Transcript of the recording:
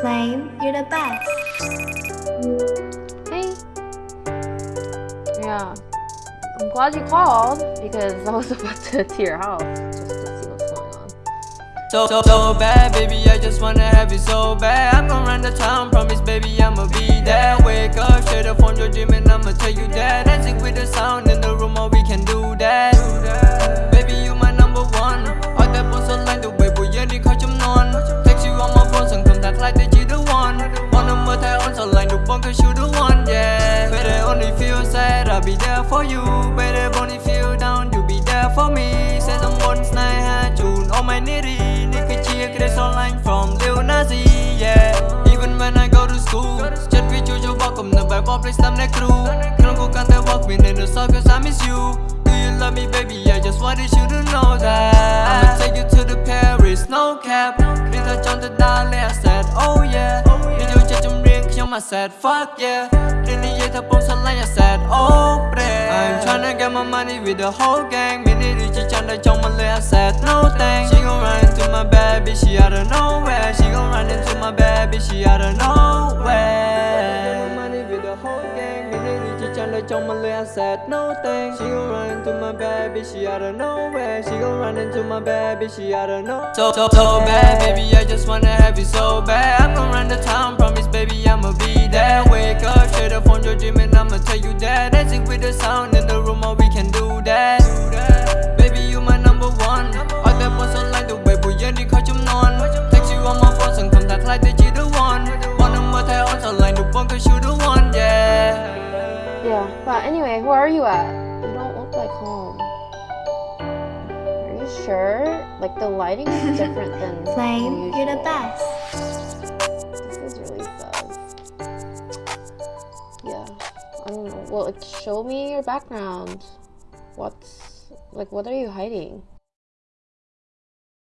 Flame, you're the best. Hey. Yeah. I'm glad you called because I was about to to your house just to see what's going on. So, so, so bad, baby, I just wanna have you so bad I'm gonna run the town, promise, baby, I'ma be one cause you the one, yeah Baby, only feel sad, I'll be there for you Baby, only feel down, you be there for me សេតំបន់ស្នេហាជូនអូម៉ៃនេរីនេះគឺជាក្ដីស្រឡាញ់ from Lil Nas X yeah Even when I go to school ចិត្តវាជួយយកបកគំនិតបែបបបលេខស្ដាំអ្នកគ្រូក្នុងគូកាន់តែ walk me in the circle cause I miss you Do you love me baby I just wanted you to know that I'ma take you to the Paris no cap នេះថាចង់ទៅដល់លេខ I said fuck yeah นี่นี่ยัยเธอปงสลาย I said oh break I'm tryna get my money with the whole gang มินิรีจะจันได้จองมาเลย I said no thanks She gon' run into my bed bitch she out of nowhere She gon' run into my bed bitch she out of nowhere money with the whole gang มินิรีจะจันได้จองมาเลย I said no thanks She gon' run into my bed bitch she out of nowhere She gon' run into my bed bitch she out of nowhere So so so bad baby I just wanna have you so bad I'm gonna run the town promise baby straight up from your dream and I'ma tell you that Dancing with the sound in the room oh we can do that Baby you my number one เอาแต่บนสไลด์ the way ผู้เย็นที่เขาจำนวน Text you on my phone ส่งคำทักทายแต่ you the one Wanna เมื่อไทย on สไลด์ the one cause you the one yeah Yeah, but anyway, who are you at? You don't look like home. Are you sure? Like the lighting is different than Flame, you're the usual. best. Well, show me your background. What's like? What are you hiding?